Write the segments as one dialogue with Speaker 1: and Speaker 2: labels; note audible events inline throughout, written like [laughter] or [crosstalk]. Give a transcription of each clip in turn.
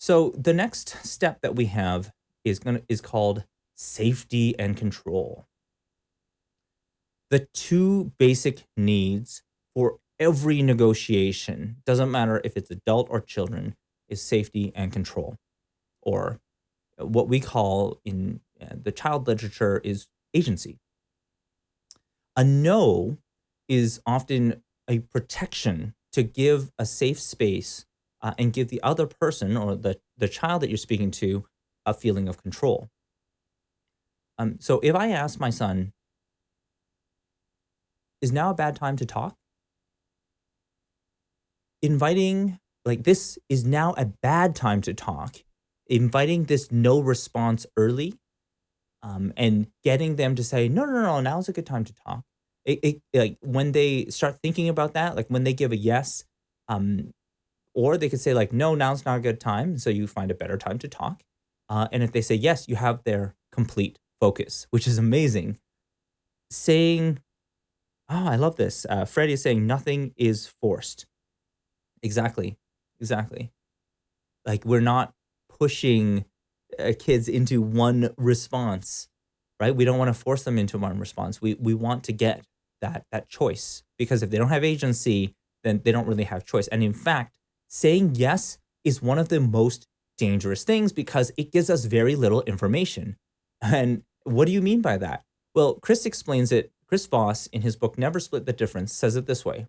Speaker 1: So the next step that we have is gonna is called safety and control. The two basic needs for every negotiation, doesn't matter if it's adult or children, is safety and control, or what we call in uh, the child literature is agency. A no is often a protection to give a safe space uh, and give the other person or the, the child that you're speaking to a feeling of control. Um, so if I ask my son, is now a bad time to talk? Inviting, like this is now a bad time to talk, inviting this no response early um, and getting them to say, no, no, no, now's a good time to talk. It, it, like when they start thinking about that, like when they give a yes, um, or they could say like, no, now's not a good time. So you find a better time to talk. Uh, and if they say yes, you have their complete focus, which is amazing. Saying, oh, I love this. Uh, Freddie is saying nothing is forced. Exactly. Exactly. Like we're not pushing uh, kids into one response, right? We don't want to force them into one response. We, we want to get that, that choice because if they don't have agency, then they don't really have choice. And in fact, saying yes is one of the most dangerous things because it gives us very little information. And what do you mean by that? Well, Chris explains it. Chris Voss, in his book Never Split the Difference, says it this way.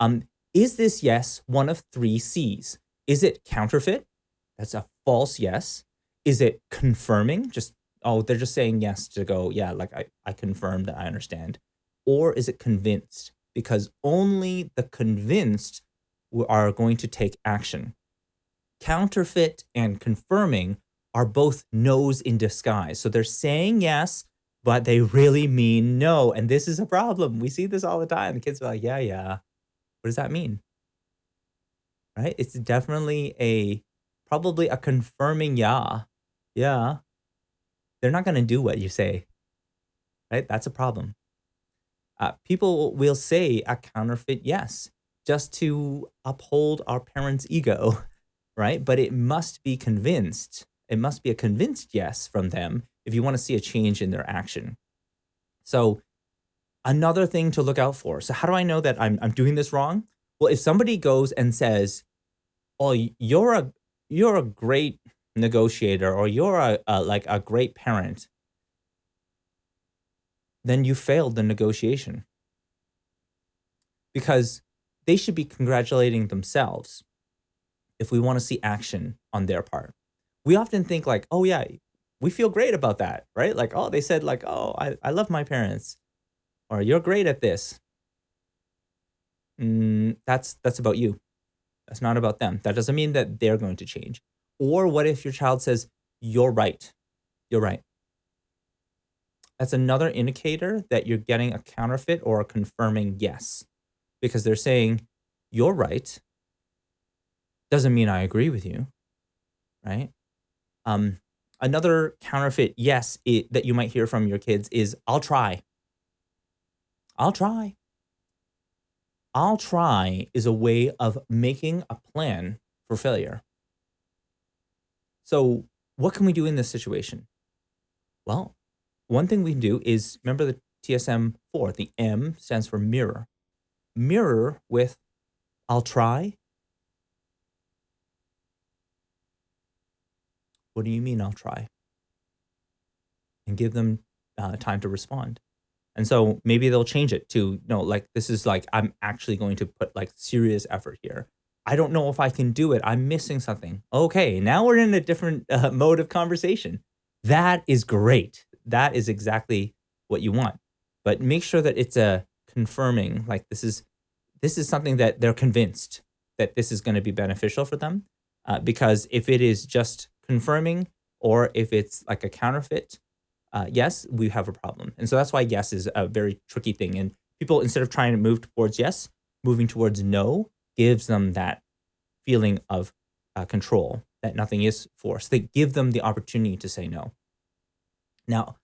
Speaker 1: Um, is this yes one of three C's? Is it counterfeit? That's a false yes. Is it confirming? Just, oh, they're just saying yes to go, yeah, like I, I confirm that I understand. Or is it convinced? Because only the convinced are going to take action. Counterfeit and confirming are both no's in disguise. So they're saying yes, but they really mean no. And this is a problem. We see this all the time. The kids are like, yeah, yeah. What does that mean? Right? It's definitely a, probably a confirming yeah. Yeah. They're not going to do what you say. Right? That's a problem. Uh, people will say a counterfeit yes just to uphold our parents' ego, [laughs] right? But it must be convinced it must be a convinced yes from them if you want to see a change in their action. So another thing to look out for. So how do I know that I'm, I'm doing this wrong? Well, if somebody goes and says, oh, you're a, you're a great negotiator or you're a, a like a great parent, then you failed the negotiation because they should be congratulating themselves if we want to see action on their part we often think like, oh yeah, we feel great about that, right? Like, oh, they said like, oh, I, I love my parents or you're great at this. Mm, that's, that's about you. That's not about them. That doesn't mean that they're going to change. Or what if your child says, you're right. You're right. That's another indicator that you're getting a counterfeit or a confirming yes, because they're saying, you're right. Doesn't mean I agree with you, right? Um, another counterfeit yes it, that you might hear from your kids is I'll try. I'll try. I'll try is a way of making a plan for failure. So what can we do in this situation? Well, one thing we can do is remember the TSM4, the M stands for mirror. Mirror with I'll try What do you mean I'll try? And give them uh, time to respond. And so maybe they'll change it to, you no, like, this is like, I'm actually going to put like serious effort here. I don't know if I can do it. I'm missing something. Okay, now we're in a different [laughs] uh, mode of conversation. That is great. That is exactly what you want. But make sure that it's a confirming, like this is, this is something that they're convinced that this is going to be beneficial for them. Uh, because if it is just confirming or if it's like a counterfeit, uh, yes, we have a problem. And so that's why yes is a very tricky thing. And people, instead of trying to move towards yes, moving towards no gives them that feeling of uh, control, that nothing is forced. They give them the opportunity to say no. Now,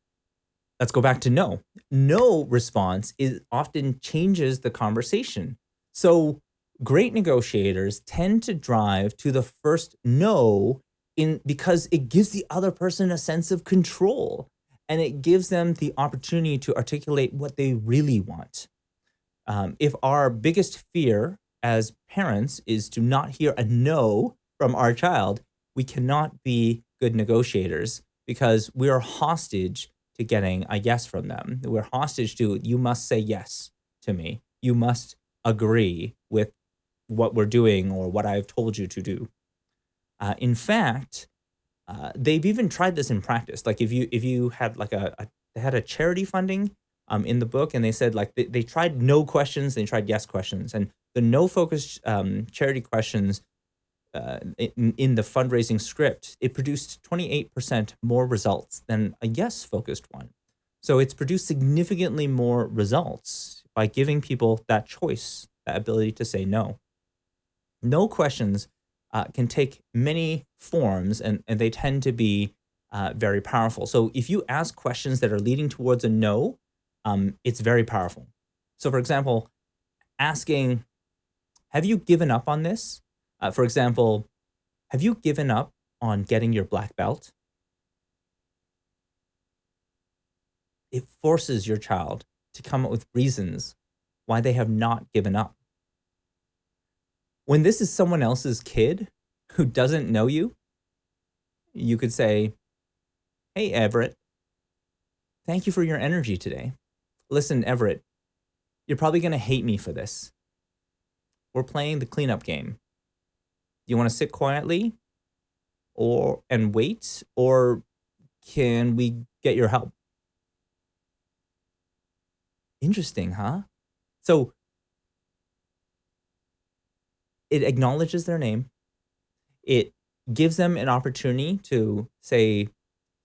Speaker 1: let's go back to no. No response is often changes the conversation. So great negotiators tend to drive to the first no in because it gives the other person a sense of control and it gives them the opportunity to articulate what they really want. Um, if our biggest fear as parents is to not hear a no from our child, we cannot be good negotiators because we are hostage to getting a yes from them. We're hostage to, you must say yes to me. You must agree with what we're doing or what I've told you to do. Uh, in fact, uh, they've even tried this in practice. Like if you if you had like a, a they had a charity funding um, in the book, and they said like they, they tried no questions, they tried yes questions, and the no focus um, charity questions uh, in, in the fundraising script, it produced 28% more results than a yes focused one. So it's produced significantly more results by giving people that choice, that ability to say no. No questions uh, can take many forms and, and they tend to be uh, very powerful. So if you ask questions that are leading towards a no, um, it's very powerful. So for example, asking, have you given up on this? Uh, for example, have you given up on getting your black belt? It forces your child to come up with reasons why they have not given up when this is someone else's kid who doesn't know you, you could say, Hey, Everett, thank you for your energy today. Listen, Everett, you're probably going to hate me for this. We're playing the cleanup game. Do you want to sit quietly or and wait or can we get your help? Interesting, huh? So it acknowledges their name. It gives them an opportunity to say,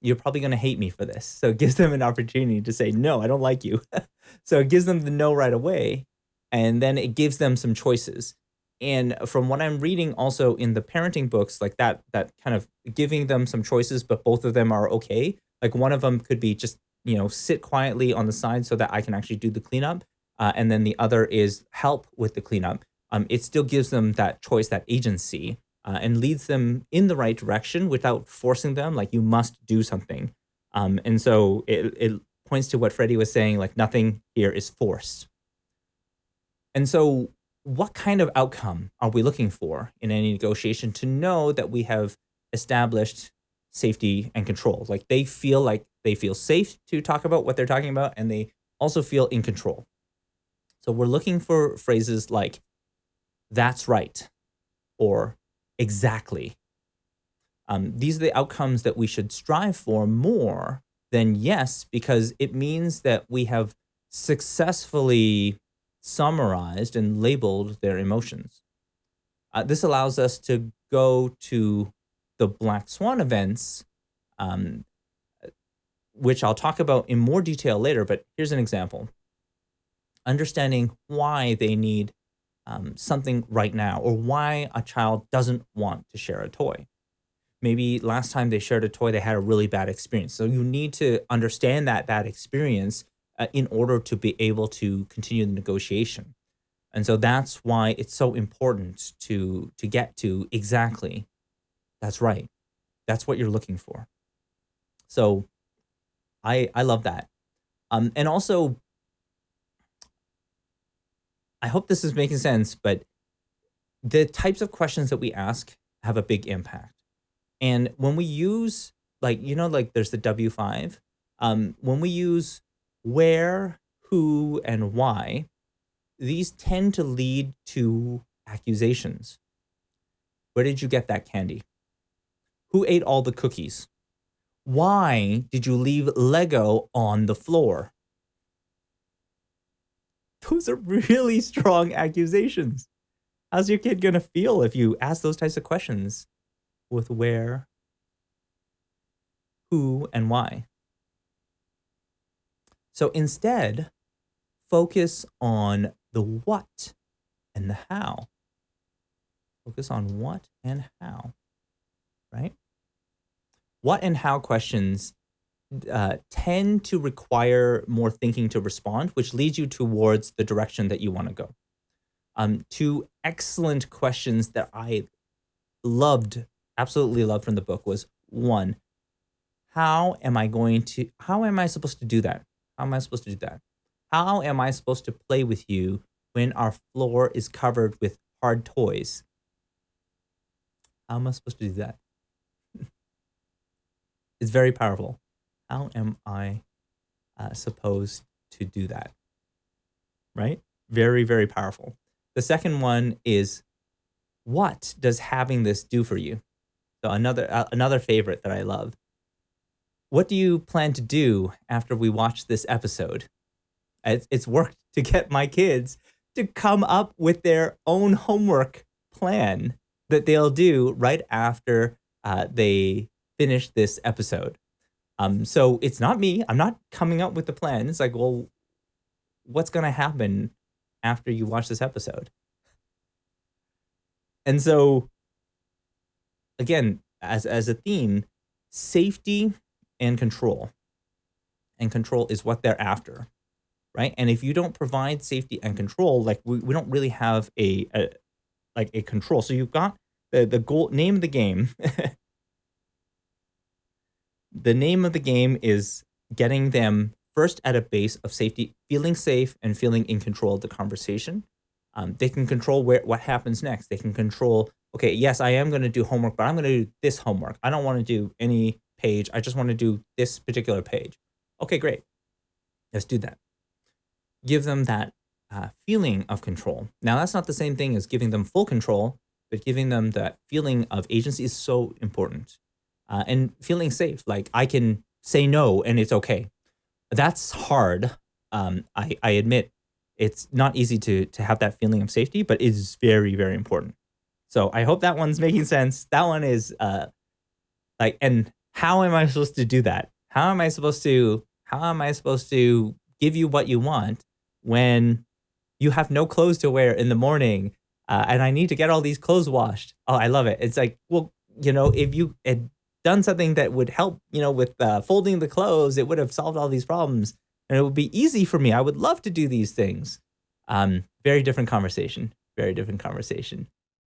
Speaker 1: you're probably going to hate me for this. So it gives them an opportunity to say, no, I don't like you. [laughs] so it gives them the no right away. And then it gives them some choices. And from what I'm reading also in the parenting books, like that, that kind of giving them some choices, but both of them are okay. Like one of them could be just, you know, sit quietly on the side so that I can actually do the cleanup. Uh, and then the other is help with the cleanup um, it still gives them that choice, that agency, uh, and leads them in the right direction without forcing them, like you must do something. Um, and so it, it points to what Freddie was saying, like nothing here is forced. And so what kind of outcome are we looking for in any negotiation to know that we have established safety and control? Like they feel like they feel safe to talk about what they're talking about and they also feel in control. So we're looking for phrases like that's right, or exactly. Um, these are the outcomes that we should strive for more than yes, because it means that we have successfully summarized and labeled their emotions. Uh, this allows us to go to the black swan events, um, which I'll talk about in more detail later, but here's an example. Understanding why they need um, something right now or why a child doesn't want to share a toy. Maybe last time they shared a toy, they had a really bad experience. So you need to understand that bad experience uh, in order to be able to continue the negotiation. And so that's why it's so important to, to get to exactly, that's right. That's what you're looking for. So I, I love that. Um, and also I hope this is making sense, but the types of questions that we ask have a big impact. And when we use like, you know, like there's the W5, um, when we use where, who, and why, these tend to lead to accusations. Where did you get that candy? Who ate all the cookies? Why did you leave Lego on the floor? those are really strong accusations. How's your kid going to feel if you ask those types of questions with where, who, and why? So instead, focus on the what and the how. Focus on what and how, right? What and how questions uh, tend to require more thinking to respond, which leads you towards the direction that you want to go. Um, two excellent questions that I loved absolutely loved from the book was one, how am I going to, how am I supposed to do that? How am I supposed to do that? How am I supposed to play with you when our floor is covered with hard toys? How am I supposed to do that? It's very powerful. How am I uh, supposed to do that? Right? Very, very powerful. The second one is what does having this do for you? So another uh, another favorite that I love. What do you plan to do after we watch this episode? It's, it's worked [laughs] to get my kids to come up with their own homework plan that they'll do right after uh, they finish this episode. Um, so it's not me. I'm not coming up with the plan. It's like, well, what's going to happen after you watch this episode? And so, again, as, as a theme, safety and control. And control is what they're after, right? And if you don't provide safety and control, like we, we don't really have a, a like a control. So you've got the, the goal, name of the game. [laughs] the name of the game is getting them first at a base of safety, feeling safe and feeling in control of the conversation. Um, they can control where what happens next. They can control, okay, yes, I am going to do homework, but I'm going to do this homework. I don't want to do any page. I just want to do this particular page. Okay, great. Let's do that. Give them that uh, feeling of control. Now, that's not the same thing as giving them full control, but giving them that feeling of agency is so important. Uh, and feeling safe, like I can say no and it's okay. That's hard. Um, I, I admit it's not easy to to have that feeling of safety, but it's very, very important. So I hope that one's [laughs] making sense. That one is uh like and how am I supposed to do that? How am I supposed to how am I supposed to give you what you want when you have no clothes to wear in the morning uh, and I need to get all these clothes washed? Oh, I love it. It's like, well, you know, if you had done something that would help, you know, with uh, folding the clothes, it would have solved all these problems and it would be easy for me. I would love to do these things. Um, very different conversation. Very different conversation.